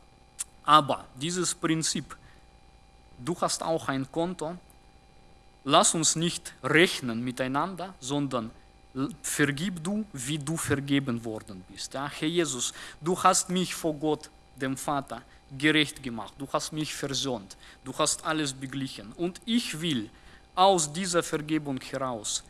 Aber dieses Prinzip, du hast auch ein Konto, lass uns nicht rechnen miteinander, sondern vergib du, wie du vergeben worden bist. Ja? Herr Jesus, du hast mich vor Gott dem Vater, gerecht gemacht. Du hast mich versöhnt. Du hast alles beglichen. Und ich will aus dieser Vergebung heraus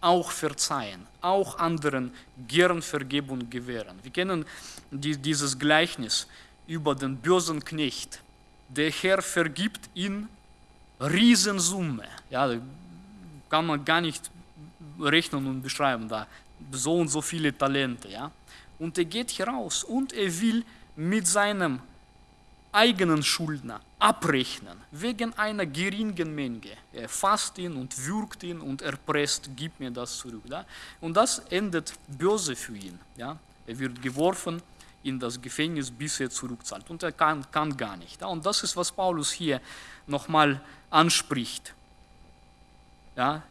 auch verzeihen, auch anderen gern Vergebung gewähren. Wir kennen die, dieses Gleichnis über den bösen Knecht. Der Herr vergibt ihn Riesensumme. Ja, kann man gar nicht rechnen und beschreiben, da so und so viele Talente. Ja. Und er geht heraus und er will mit seinem eigenen Schuldner abrechnen, wegen einer geringen Menge. Er fasst ihn und würgt ihn und erpresst, gib mir das zurück. Ja? Und das endet böse für ihn. Ja? Er wird geworfen in das Gefängnis, bis er zurückzahlt. Und er kann, kann gar nicht. Ja? Und das ist, was Paulus hier nochmal anspricht. Ja?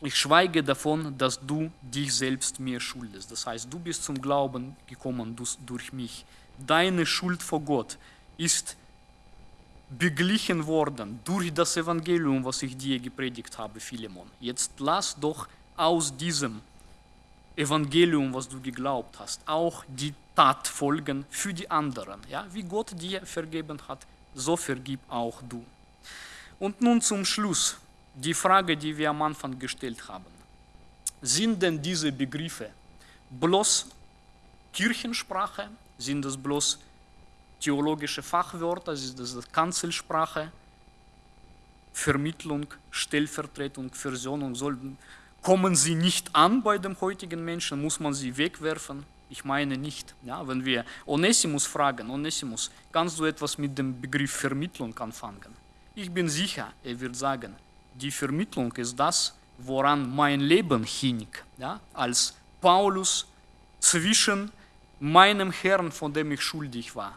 Ich schweige davon, dass du dich selbst mir schuldest. Das heißt, du bist zum Glauben gekommen durch mich. Deine Schuld vor Gott ist beglichen worden durch das Evangelium, was ich dir gepredigt habe, Philemon. Jetzt lass doch aus diesem Evangelium, was du geglaubt hast, auch die Tat folgen für die anderen. Ja? Wie Gott dir vergeben hat, so vergib auch du. Und nun zum Schluss die Frage, die wir am Anfang gestellt haben. Sind denn diese Begriffe bloß Kirchensprache? Sind das bloß theologische Fachwörter? Ist das Kanzelsprache? Vermittlung, Stellvertretung, Versöhnung? Kommen sie nicht an bei dem heutigen Menschen? Muss man sie wegwerfen? Ich meine nicht. Ja, wenn wir Onesimus fragen, Onesimus, kannst du etwas mit dem Begriff Vermittlung anfangen? Ich bin sicher, er wird sagen, die Vermittlung ist das, woran mein Leben hing, ja, als Paulus zwischen meinem Herrn, von dem ich schuldig war,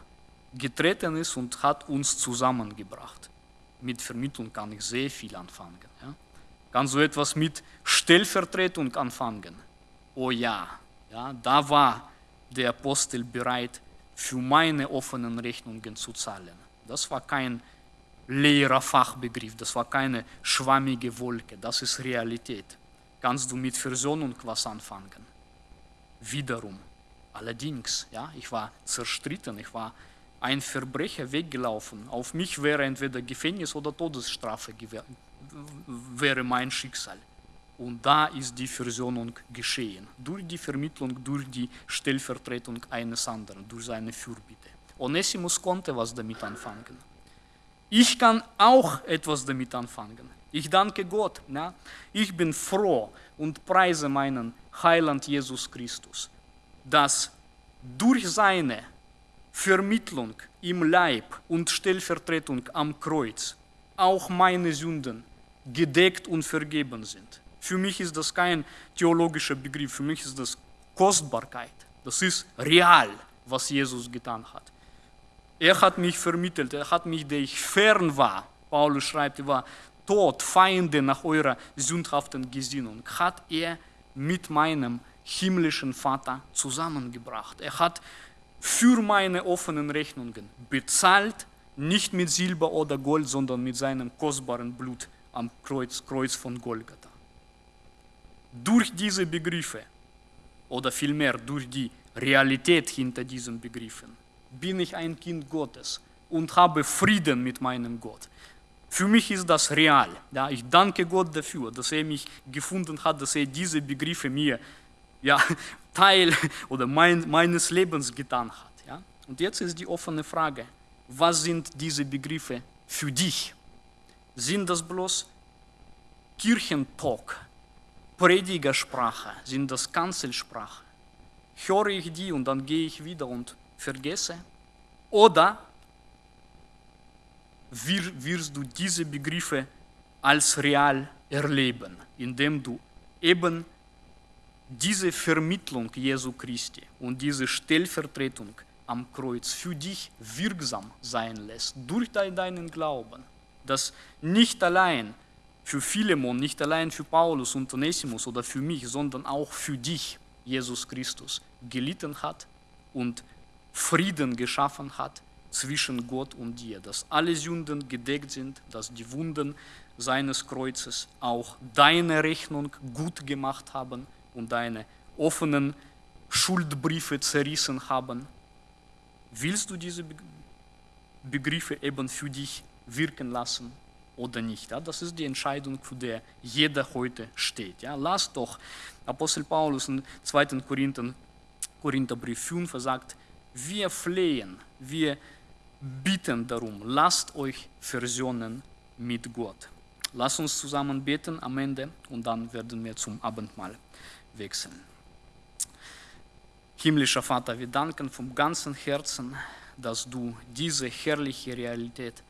getreten ist und hat uns zusammengebracht. Mit Vermittlung kann ich sehr viel anfangen. Ja. Kann so etwas mit Stellvertretung anfangen. Oh ja, ja, da war der Apostel bereit, für meine offenen Rechnungen zu zahlen. Das war kein leerer Fachbegriff, das war keine schwammige Wolke, das ist Realität. Kannst du mit Versöhnung was anfangen? Wiederum. Allerdings, ja, ich war zerstritten, ich war ein Verbrecher weggelaufen. Auf mich wäre entweder Gefängnis oder Todesstrafe wäre mein Schicksal. Und da ist die Versöhnung geschehen. Durch die Vermittlung, durch die Stellvertretung eines anderen, durch seine Fürbitte. Onesimus konnte was damit anfangen. Ich kann auch etwas damit anfangen. Ich danke Gott. Ja? Ich bin froh und preise meinen Heiland Jesus Christus, dass durch seine Vermittlung im Leib und Stellvertretung am Kreuz auch meine Sünden gedeckt und vergeben sind. Für mich ist das kein theologischer Begriff, für mich ist das Kostbarkeit. Das ist real, was Jesus getan hat. Er hat mich vermittelt, er hat mich, der ich fern war, Paulus schreibt, er war tot, Feinde nach eurer sündhaften Gesinnung, hat er mit meinem himmlischen Vater zusammengebracht. Er hat für meine offenen Rechnungen bezahlt, nicht mit Silber oder Gold, sondern mit seinem kostbaren Blut am Kreuz, Kreuz von Golgatha. Durch diese Begriffe oder vielmehr durch die Realität hinter diesen Begriffen bin ich ein Kind Gottes und habe Frieden mit meinem Gott. Für mich ist das real. Ja, ich danke Gott dafür, dass er mich gefunden hat, dass er diese Begriffe mir ja, Teil oder mein, meines Lebens getan hat. Ja. Und jetzt ist die offene Frage, was sind diese Begriffe für dich? Sind das bloß Kirchentalk, Predigersprache, sind das Kanzelsprache? Höre ich die und dann gehe ich wieder und vergesse? Oder wirst du diese Begriffe als real erleben, indem du eben diese Vermittlung Jesu Christi und diese Stellvertretung am Kreuz für dich wirksam sein lässt, durch deinen Glauben, dass nicht allein für Philemon, nicht allein für Paulus und Onesimus oder für mich, sondern auch für dich Jesus Christus gelitten hat und Frieden geschaffen hat zwischen Gott und dir, dass alle Sünden gedeckt sind, dass die Wunden seines Kreuzes auch deine Rechnung gut gemacht haben und deine offenen Schuldbriefe zerrissen haben. Willst du diese Begriffe eben für dich wirken lassen oder nicht? Ja, das ist die Entscheidung, für die jeder heute steht. Ja, lass doch, Apostel Paulus in 2. Korinther, Korintherbrief 5 sagt, wir flehen, wir bitten darum, lasst euch versöhnen mit Gott. Lass uns zusammen beten am Ende und dann werden wir zum Abendmahl wechseln. Himmlischer Vater, wir danken vom ganzen Herzen, dass du diese herrliche Realität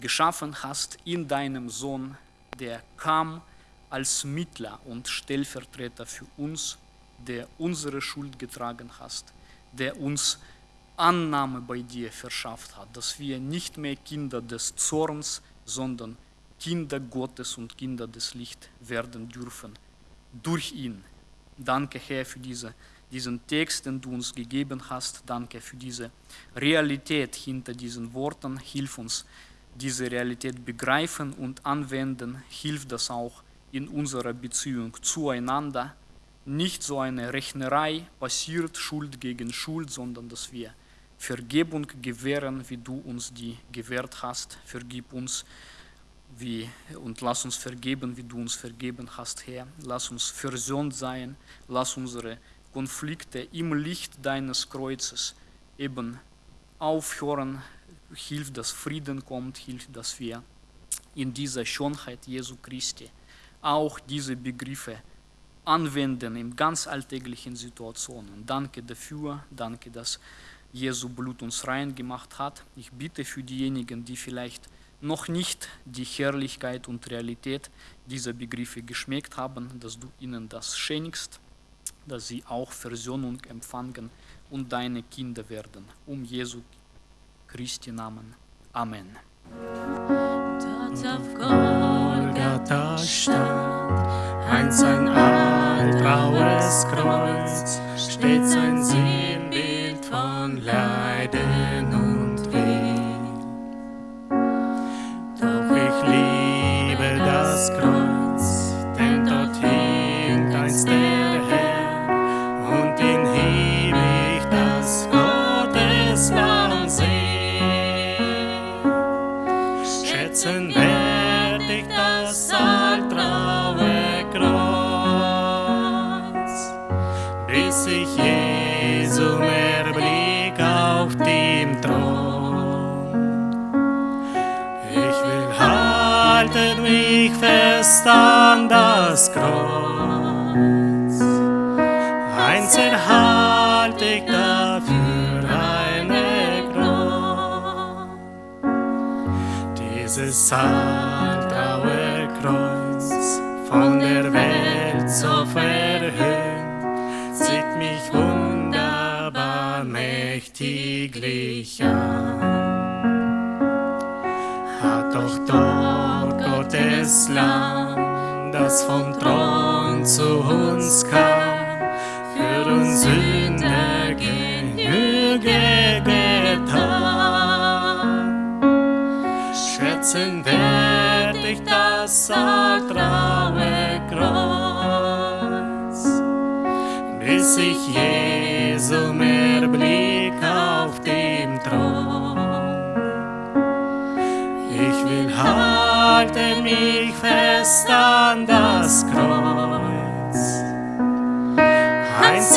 geschaffen hast in deinem Sohn, der kam als Mittler und Stellvertreter für uns, der unsere Schuld getragen hast, der uns Annahme bei dir verschafft hat, dass wir nicht mehr Kinder des Zorns, sondern Kinder Gottes und Kinder des Lichts werden dürfen durch ihn. Danke, Herr, für diese, diesen Text, den du uns gegeben hast. Danke für diese Realität hinter diesen Worten. Hilf uns, diese Realität begreifen und anwenden. Hilf das auch in unserer Beziehung zueinander. Nicht so eine Rechnerei passiert Schuld gegen Schuld, sondern dass wir Vergebung gewähren, wie du uns die gewährt hast. Vergib uns wie, und lass uns vergeben, wie du uns vergeben hast, Herr. Lass uns versöhnt sein. Lass unsere Konflikte im Licht deines Kreuzes eben aufhören. Hilf, dass Frieden kommt. Hilf, dass wir in dieser Schönheit Jesu Christi auch diese Begriffe anwenden in ganz alltäglichen Situationen. Danke dafür. Danke, dass Jesu Blut uns rein gemacht hat. Ich bitte für diejenigen, die vielleicht noch nicht die Herrlichkeit und Realität dieser Begriffe geschmeckt haben, dass du ihnen das schenkst, dass sie auch Versöhnung empfangen und deine Kinder werden. Um Jesu Christi Namen. Amen. Dort auf Golgatha stand einst ein altgraues Kreuz, steht sein Sinnbild von Leiden liebe jetzt an das Kreuz. Einzeln halt ich dafür eine Kreuz. Dieses Santaue Kreuz von der Welt so verhöhnt, sieht mich wunderbar mächtiglich an. Hat doch dort Gottes Land das vom Thron zu uns kam, für uns Sünder Genüge getan. Schätzen werd ich das altgraue Kreuz, bis ich Jesum erblick auf dem Thron. Ich will halten mich fest an das Kreuz. Eins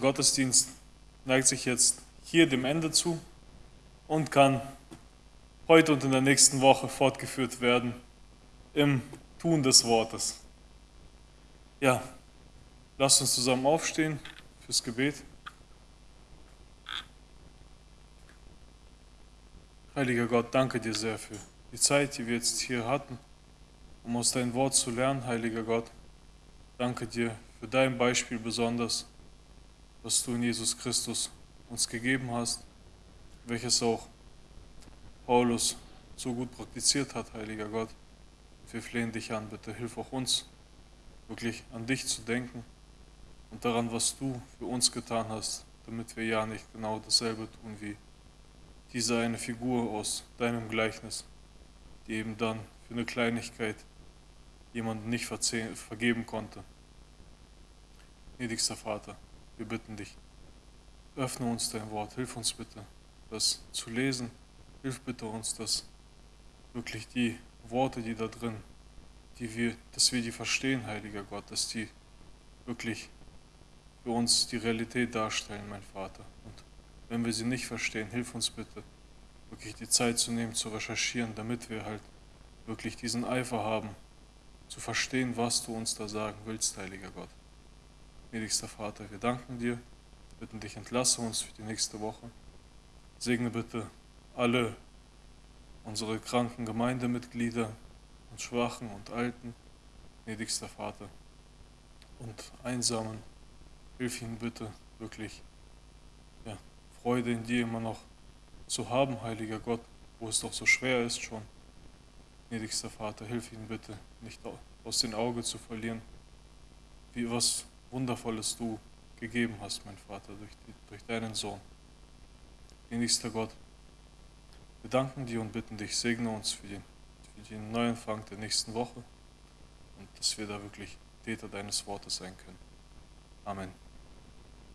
Gottesdienst neigt sich jetzt hier dem Ende zu und kann heute und in der nächsten Woche fortgeführt werden im Tun des Wortes. Ja, lasst uns zusammen aufstehen fürs Gebet. Heiliger Gott, danke dir sehr für die Zeit, die wir jetzt hier hatten, um aus deinem Wort zu lernen, heiliger Gott. Danke dir für dein Beispiel besonders, was du in Jesus Christus uns gegeben hast, welches auch Paulus so gut praktiziert hat, heiliger Gott. Wir flehen dich an, bitte hilf auch uns, wirklich an dich zu denken und daran, was du für uns getan hast, damit wir ja nicht genau dasselbe tun wie diese eine Figur aus deinem Gleichnis, die eben dann für eine Kleinigkeit jemanden nicht vergeben konnte. Gnädigster Vater, wir bitten dich, öffne uns dein Wort, hilf uns bitte, das zu lesen, hilf bitte uns, dass wirklich die Worte, die da drin, die wir, dass wir die verstehen, heiliger Gott, dass die wirklich für uns die Realität darstellen, mein Vater. Und wenn wir sie nicht verstehen, hilf uns bitte, wirklich die Zeit zu nehmen, zu recherchieren, damit wir halt wirklich diesen Eifer haben, zu verstehen, was du uns da sagen willst, heiliger Gott. Gnädigster Vater, wir danken dir, bitten dich, entlasse uns für die nächste Woche. Segne bitte alle unsere kranken Gemeindemitglieder und Schwachen und Alten, gnädigster Vater, und Einsamen. Hilf ihnen bitte wirklich, ja, Freude in dir immer noch zu haben, heiliger Gott, wo es doch so schwer ist schon. Gnädigster Vater, hilf ihnen bitte, nicht au- aus den Augen zu verlieren, wie was Wundervolles du gegeben hast, mein Vater, durch, die, durch deinen Sohn. Gnädigster Gott, wir danken dir und bitten dich, segne uns für den, für den Neuanfang der nächsten Woche und dass wir da wirklich Täter deines Wortes sein können. Amen.